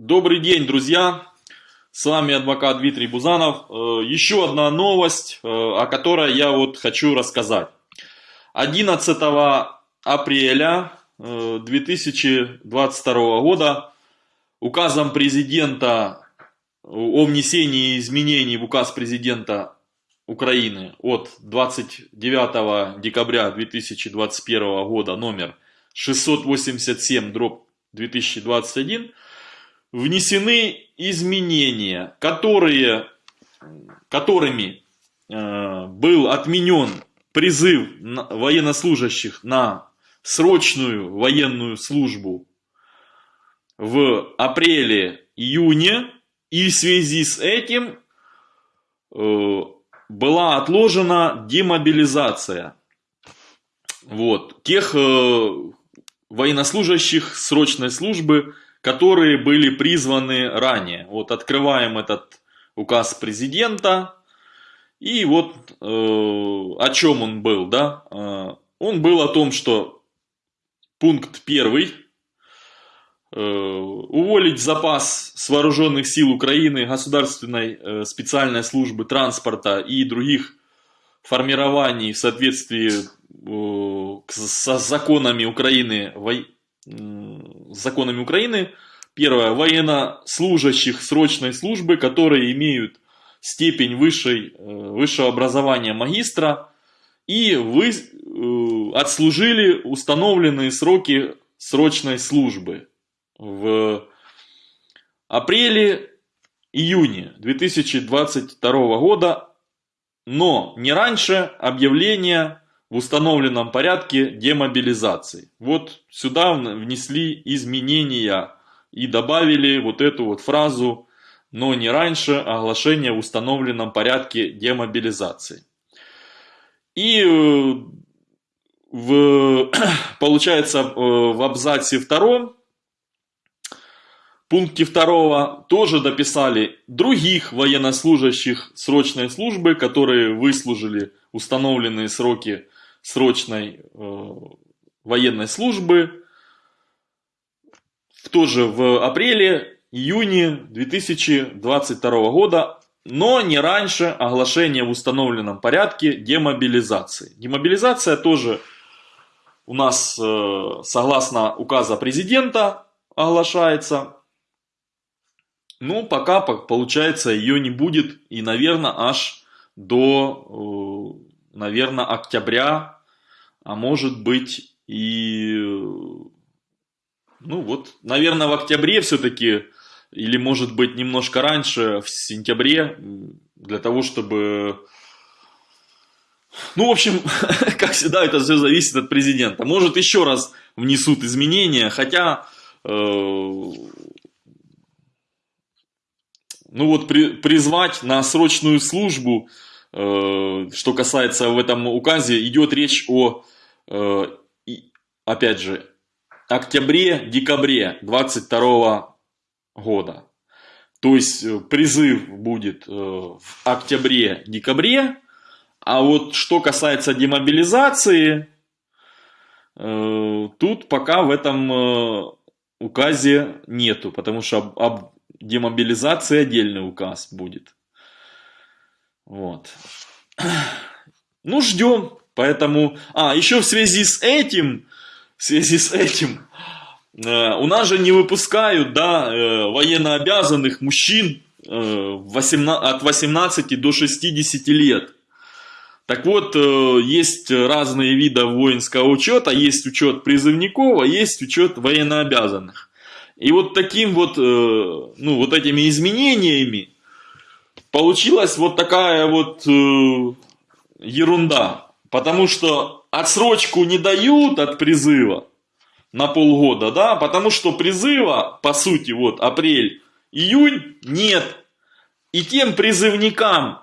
Добрый день, друзья! С вами адвокат Дмитрий Бузанов. Э, еще одна новость, э, о которой я вот хочу рассказать. 11 апреля 2022 э, года указом президента о внесении изменений в указ президента Украины от 29 декабря 2021 года номер 687 дробь 2021 внесены изменения, которые, которыми э, был отменен призыв военнослужащих на срочную военную службу в апреле-июне, и в связи с этим э, была отложена демобилизация. Вот, тех э, военнослужащих срочной службы, которые были призваны ранее. Вот открываем этот указ президента. И вот э, о чем он был, да? Э, он был о том, что пункт первый э, уволить запас с вооруженных сил Украины, государственной э, специальной службы транспорта и других формирований в соответствии э, с законами Украины, законами Украины. Первое. Военнослужащих срочной службы, которые имеют степень высшей, э, высшего образования магистра и вы э, отслужили установленные сроки срочной службы в апреле-июне 2022 года, но не раньше объявления в установленном порядке демобилизации. Вот сюда внесли изменения и добавили вот эту вот фразу «но не раньше оглашения в установленном порядке демобилизации». И э, в, получается э, в абзаце втором, пункте второго тоже дописали других военнослужащих срочной службы, которые выслужили установленные сроки срочной э, военной службы, тоже в апреле-июне 2022 года, но не раньше оглашения в установленном порядке демобилизации. Демобилизация тоже у нас, э, согласно указа президента, оглашается. Ну, пока, получается, ее не будет. И, наверное, аж до, э, наверное, октября а может быть и, ну вот, наверное, в октябре все-таки, или может быть немножко раньше, в сентябре, для того, чтобы... Ну, в общем, как всегда, это все зависит от президента. Может, еще раз внесут изменения, хотя... Э, ну вот при, призвать на срочную службу, что касается в этом указе, идет речь о Э, опять же, октябре-декабре 22 года. То есть э, призыв будет э, в октябре-декабре, а вот что касается демобилизации, тут пока в этом указе нету, потому что об демобилизации отдельный указ будет. Вот. Ну, ждем. Поэтому, а, еще в связи с этим, в связи с этим, э, у нас же не выпускают, да, э, военнообязанных мужчин э, 18, от 18 до 60 лет. Так вот, э, есть разные виды воинского учета, есть учет призывников, а есть учет военнообязанных. И вот таким вот, э, ну, вот этими изменениями получилась вот такая вот э, ерунда. Потому что отсрочку не дают от призыва на полгода, да, потому что призыва, по сути, вот апрель, июнь нет. И тем призывникам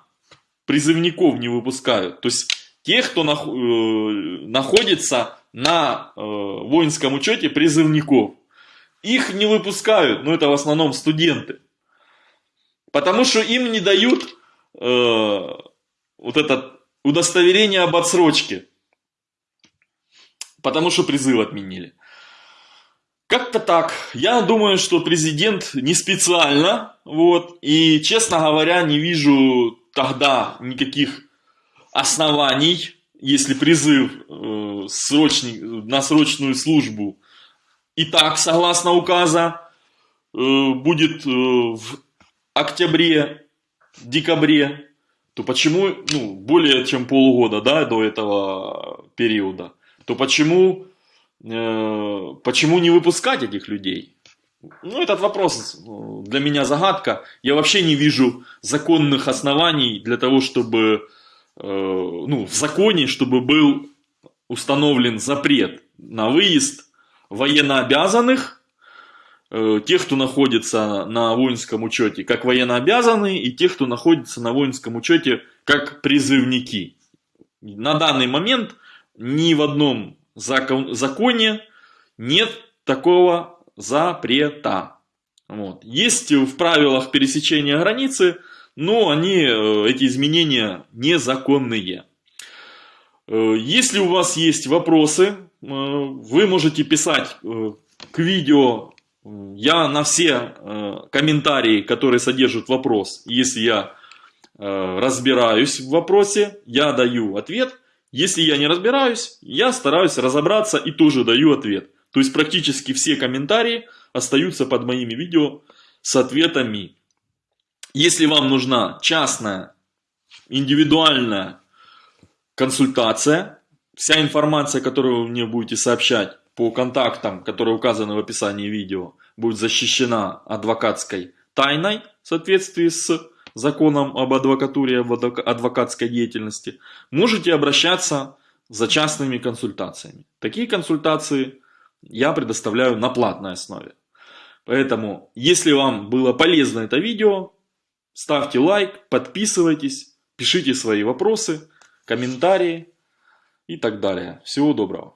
призывников не выпускают. То есть тех, кто нах, э, находится на э, воинском учете призывников. Их не выпускают, но это в основном студенты. Потому что им не дают э, вот этот удостоверение об отсрочке. Потому что призыв отменили. Как-то так. Я думаю, что президент не специально, вот, и, честно говоря, не вижу тогда никаких оснований, если призыв э, срочный, на срочную службу и так, согласно указа, э, будет э, в октябре, декабре, то почему, ну, более чем полгода, да, до этого периода, то почему Э, почему не выпускать этих людей? Ну, этот вопрос э, для меня загадка. Я вообще не вижу законных оснований для того, чтобы, э, ну, в законе, чтобы был установлен запрет на выезд военнообязанных, тех, кто находится на воинском учете как военнообязанные, и тех, кто находится на воинском учете как призывники. На данный момент ни в одном закон, законе нет такого запрета. Вот. Есть в правилах пересечения границы, но они, э, эти изменения незаконные. Э, если у вас есть вопросы, э, вы можете писать к видео. Я на все комментарии, которые содержат вопрос, если я разбираюсь в вопросе, я даю ответ – если я не разбираюсь, я стараюсь разобраться и тоже даю ответ. То есть практически все комментарии остаются под моими видео с ответами. Если вам нужна частная, индивидуальная консультация, вся информация, которую вы мне будете сообщать по контактам, которые указаны в описании видео, будет защищена адвокатской тайной в соответствии с законом об адвокатуре, об адвокатской деятельности, можете обращаться за частными консультациями. Такие консультации я предоставляю на платной основе. Поэтому, если вам было полезно это видео, ставьте лайк, подписывайтесь, пишите свои вопросы, комментарии и так далее. Всего доброго.